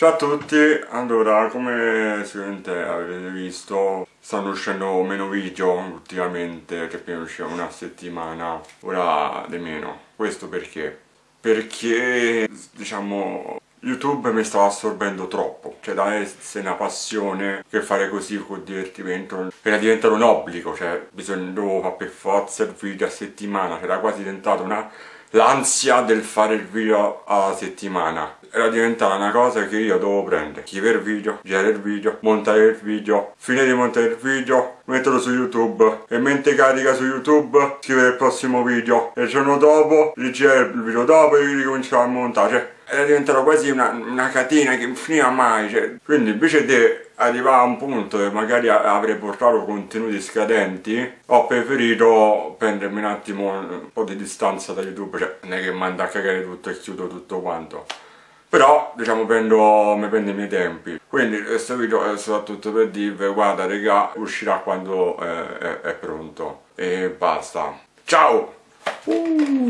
Ciao a tutti, allora come sicuramente avete visto stanno uscendo meno video ultimamente che prima uscivano una settimana, ora di meno. Questo perché? Perché diciamo YouTube mi stava assorbendo troppo, cioè da essere una passione che fare così con divertimento era diventato un obbligo, cioè bisogna fare per forza il video a settimana, era quasi diventato una l'ansia del fare il video a settimana. Era diventata una cosa che io dovevo prendere scrivere il video, girare il video, montare il video finire di montare il video, metterlo su youtube e mentre carica su youtube scrivere il prossimo video. E il giorno dopo rigirare il video dopo e ricominciare a montare. cioè, era diventata quasi una, una catena che non finiva mai cioè. quindi invece di arrivare a un punto che magari avrei portato contenuti scadenti ho preferito prendermi un attimo un po' di distanza da youtube cioè non è che manda a cagare tutto e chiudo tutto quanto però diciamo prendo, mi prendo i miei tempi quindi questo video è soprattutto per dirvi guarda regà uscirà quando è, è, è pronto e basta ciao uh!